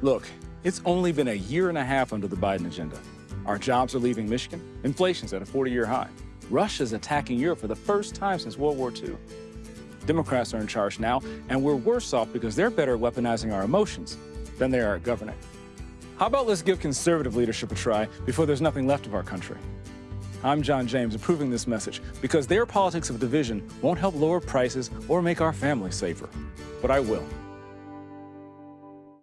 Look, it's only been a year and a half under the Biden agenda. Our jobs are leaving Michigan. Inflation's at a 40-year high. Russia's attacking Europe for the first time since World War II. Democrats are in charge now, and we're worse off because they're better at weaponizing our emotions than they are at governing. How about let's give conservative leadership a try before there's nothing left of our country? I'm John James, approving this message because their politics of division won't help lower prices or make our families safer. But I will.